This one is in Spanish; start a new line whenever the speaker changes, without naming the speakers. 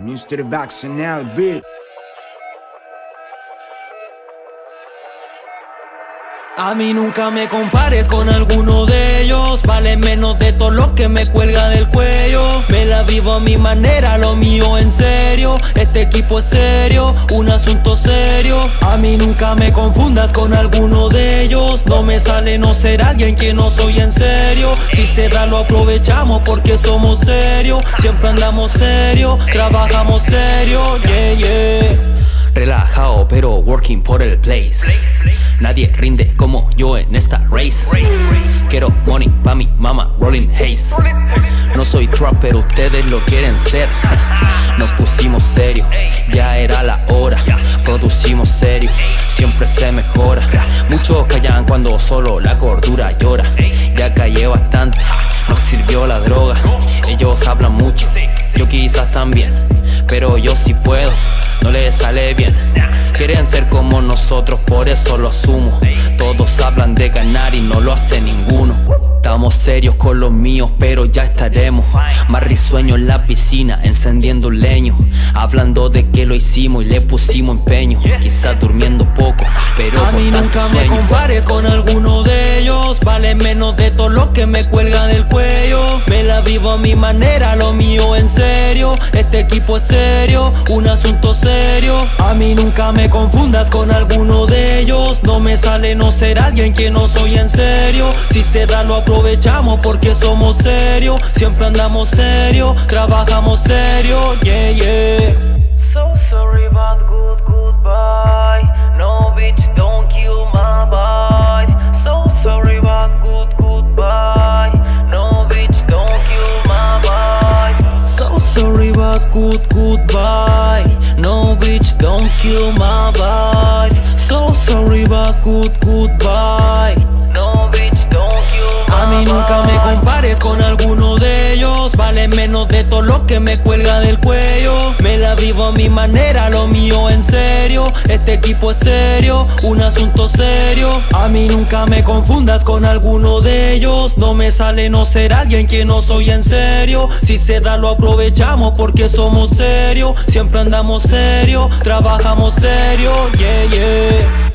Mr.
A mí nunca me compares con alguno de ellos. Vale menos de todo lo que me cuelga del cuello. Me la vivo a mi manera, lo mío en serio. Este equipo es serio, un asunto serio. A mí nunca me confundas con alguno No me sale no ser alguien que no soy en serio. Si se da lo aprovechamos porque somos serios. Siempre andamos serio, trabajamos serio, yeah, yeah.
Relajado pero working por el place. Nadie rinde como yo en esta race. Quiero money pa' mi mama, rolling haze. No soy trap pero ustedes lo quieren ser. Nos pusimos serio, ya era la hora. Producimos serio, siempre se mejora Cuando solo la cordura llora. Ya callé bastante, nos sirvió la droga. Ellos hablan mucho, yo quizás también Pero yo sí puedo no les sale bien. Quieren ser como nosotros, por eso lo asumo. Todos hablan de ganar y no lo hace ninguno Estamos serios con los míos, pero ya estaremos. Más risueño en la piscina, encendiendo un leño. Hablando de que lo hicimos y le pusimos empeño. Quizás durmiendo poco, pero
A mí nunca me compares con alguno menos de todo lo que me cuelga del cuello. Me la vivo a mi manera, lo mío en serio. Este equipo es serio, un asunto serio. A mí nunca me confundas con alguno de ellos. No me sale no ser alguien que no soy en serio. Si se da lo aprovechamos porque somos serios. Siempre andamos serio, trabajamos serio, yeah, yeah.
So sorry but good good goodbye. No bitch don't kill my vibe.
So sorry but good goodbye De todo lo que me cuelga del cuello. Me la vivo a mi manera, lo mío en serio. Este equipo es serio, un asunto serio. A mí nunca me confundas con alguno de ellos. No me sale no ser alguien que no soy en serio. Si se da lo aprovechamos porque somos serios. Siempre andamos serio, trabajamos serio, yeah, yeah